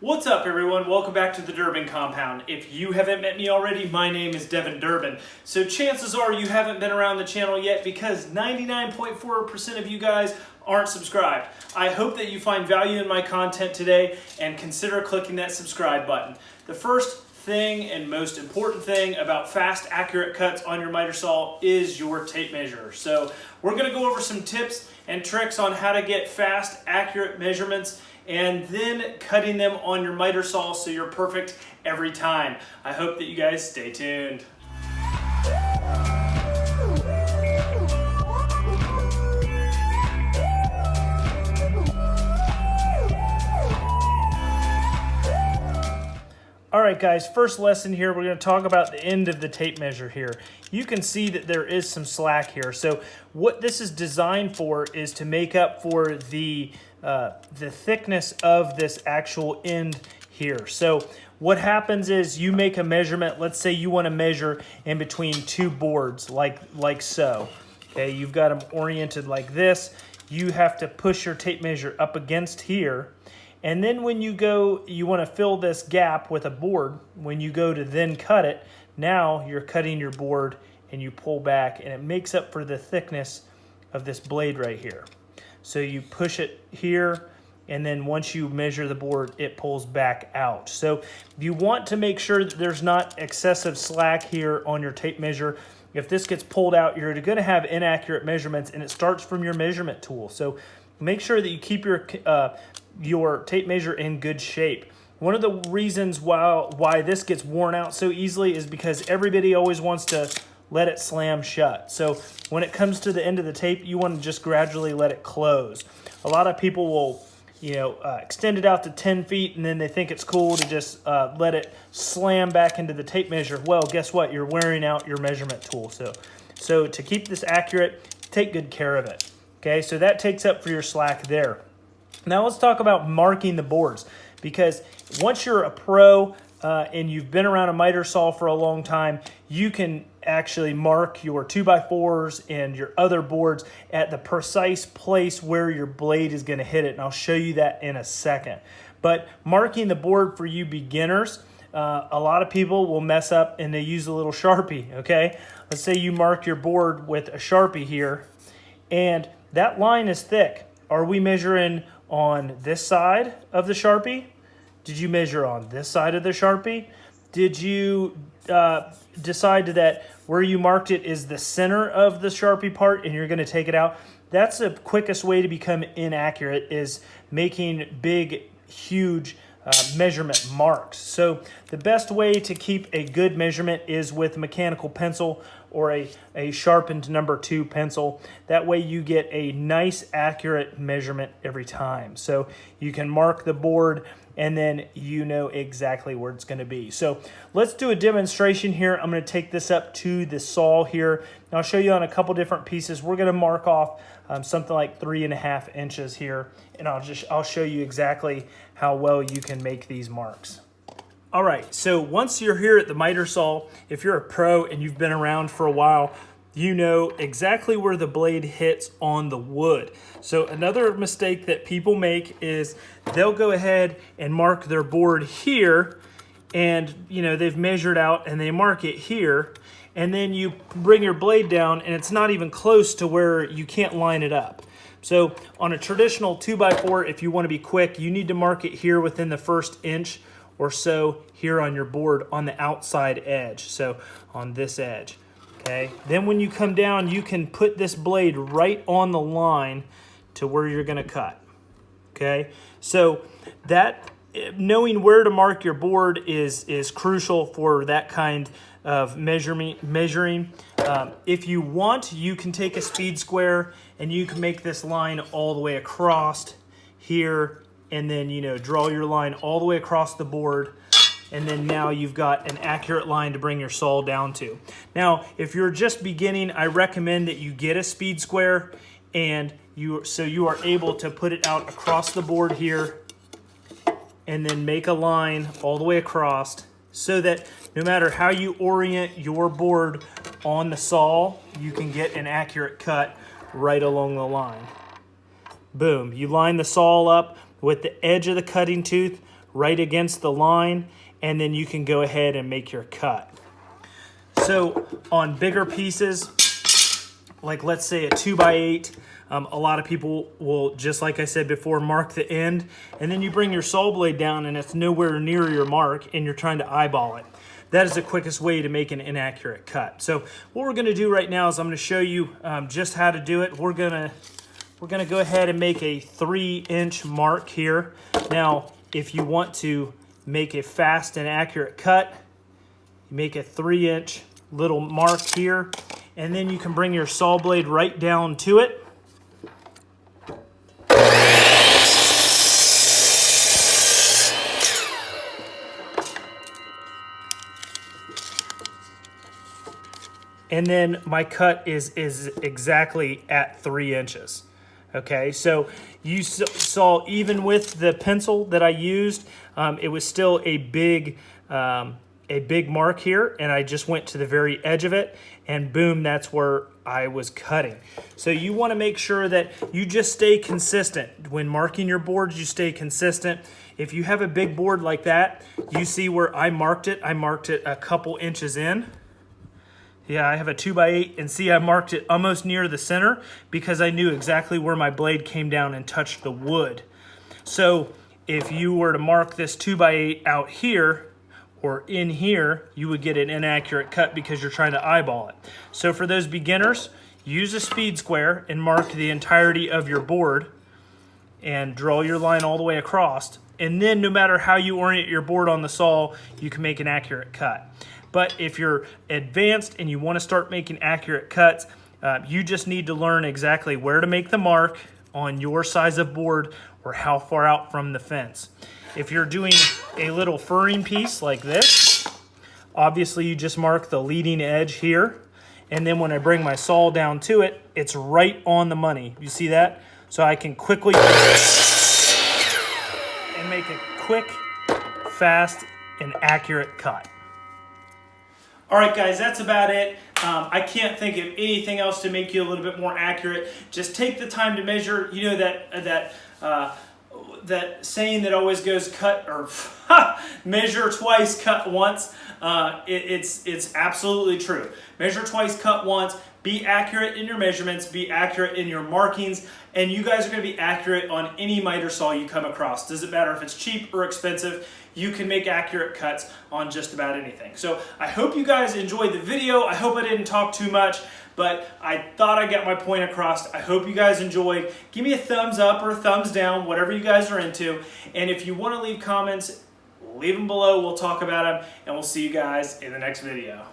What's up everyone? Welcome back to the Durbin Compound. If you haven't met me already, my name is Devin Durbin. So chances are you haven't been around the channel yet because 99.4% of you guys aren't subscribed. I hope that you find value in my content today and consider clicking that subscribe button. The first thing and most important thing about fast, accurate cuts on your miter saw is your tape measure. So we're gonna go over some tips and tricks on how to get fast, accurate measurements and then cutting them on your miter saw so you're perfect every time. I hope that you guys stay tuned. All right, guys, first lesson here, we're going to talk about the end of the tape measure here. You can see that there is some slack here. So what this is designed for is to make up for the, uh, the thickness of this actual end here. So what happens is you make a measurement. Let's say you want to measure in between two boards like, like so. Okay, you've got them oriented like this. You have to push your tape measure up against here and then when you go, you want to fill this gap with a board. When you go to then cut it, now you're cutting your board and you pull back and it makes up for the thickness of this blade right here. So you push it here and then once you measure the board, it pulls back out. So you want to make sure that there's not excessive slack here on your tape measure. If this gets pulled out, you're going to have inaccurate measurements and it starts from your measurement tool. So make sure that you keep your uh, your tape measure in good shape. One of the reasons why, why this gets worn out so easily is because everybody always wants to let it slam shut. So when it comes to the end of the tape, you want to just gradually let it close. A lot of people will you know, uh, extend it out to 10 feet and then they think it's cool to just uh, let it slam back into the tape measure. Well, guess what? You're wearing out your measurement tool. So, so to keep this accurate, take good care of it. Okay, so that takes up for your slack there. Now let's talk about marking the boards because once you're a pro uh, and you've been around a miter saw for a long time, you can actually mark your 2x4s and your other boards at the precise place where your blade is going to hit it. And I'll show you that in a second. But marking the board for you beginners, uh, a lot of people will mess up and they use a little Sharpie, okay? Let's say you mark your board with a Sharpie here and that line is thick. Are we measuring on this side of the Sharpie? Did you measure on this side of the Sharpie? Did you uh, decide that where you marked it is the center of the Sharpie part and you're going to take it out? That's the quickest way to become inaccurate is making big, huge uh, measurement marks. So the best way to keep a good measurement is with mechanical pencil or a, a sharpened number two pencil. That way you get a nice accurate measurement every time. So you can mark the board and then you know exactly where it's gonna be. So let's do a demonstration here. I'm gonna take this up to the saw here. And I'll show you on a couple different pieces. We're gonna mark off um, something like three and a half inches here. And I'll just, I'll show you exactly how well you can make these marks. All right, so once you're here at the miter saw, if you're a pro and you've been around for a while, you know exactly where the blade hits on the wood. So another mistake that people make is they'll go ahead and mark their board here and you know they've measured out and they mark it here and then you bring your blade down and it's not even close to where you can't line it up. So on a traditional 2x4, if you want to be quick, you need to mark it here within the first inch or so here on your board on the outside edge. So on this edge, okay? Then when you come down, you can put this blade right on the line to where you're gonna cut, okay? So that, knowing where to mark your board is, is crucial for that kind of measuring. measuring. Um, if you want, you can take a speed square and you can make this line all the way across here and then, you know, draw your line all the way across the board and then now you've got an accurate line to bring your saw down to. Now, if you're just beginning, I recommend that you get a speed square and you so you are able to put it out across the board here and then make a line all the way across so that no matter how you orient your board on the saw, you can get an accurate cut right along the line. Boom, you line the saw up with the edge of the cutting tooth right against the line, and then you can go ahead and make your cut. So on bigger pieces, like let's say a two by eight, um, a lot of people will, just like I said before, mark the end, and then you bring your saw blade down and it's nowhere near your mark and you're trying to eyeball it. That is the quickest way to make an inaccurate cut. So what we're gonna do right now is I'm gonna show you um, just how to do it. We're gonna, we're gonna go ahead and make a three inch mark here. Now, if you want to make a fast and accurate cut, you make a three inch little mark here, and then you can bring your saw blade right down to it and then my cut is is exactly at three inches. Okay, so you saw even with the pencil that I used, um, it was still a big um, a big mark here, and I just went to the very edge of it, and boom, that's where I was cutting. So you want to make sure that you just stay consistent. When marking your boards, you stay consistent. If you have a big board like that, you see where I marked it. I marked it a couple inches in. Yeah, I have a 2 by 8 and see I marked it almost near the center because I knew exactly where my blade came down and touched the wood. So if you were to mark this 2 by 8 out here or in here, you would get an inaccurate cut because you're trying to eyeball it. So for those beginners, use a speed square and mark the entirety of your board and draw your line all the way across. And then no matter how you orient your board on the saw, you can make an accurate cut. But if you're advanced and you want to start making accurate cuts, uh, you just need to learn exactly where to make the mark on your size of board or how far out from the fence. If you're doing a little furring piece like this, obviously you just mark the leading edge here. And then when I bring my saw down to it, it's right on the money. You see that? So I can quickly and make a quick, fast, and accurate cut. All right, guys, that's about it. Um, I can't think of anything else to make you a little bit more accurate. Just take the time to measure. You know that that uh, that saying that always goes cut or measure twice, cut once. Uh, it, it's it's absolutely true. Measure twice, cut once. Be accurate in your measurements. Be accurate in your markings, and you guys are going to be accurate on any miter saw you come across. Does it matter if it's cheap or expensive? you can make accurate cuts on just about anything. So I hope you guys enjoyed the video. I hope I didn't talk too much, but I thought I got my point across. I hope you guys enjoyed. Give me a thumbs up or a thumbs down, whatever you guys are into. And if you want to leave comments, leave them below. We'll talk about them, and we'll see you guys in the next video.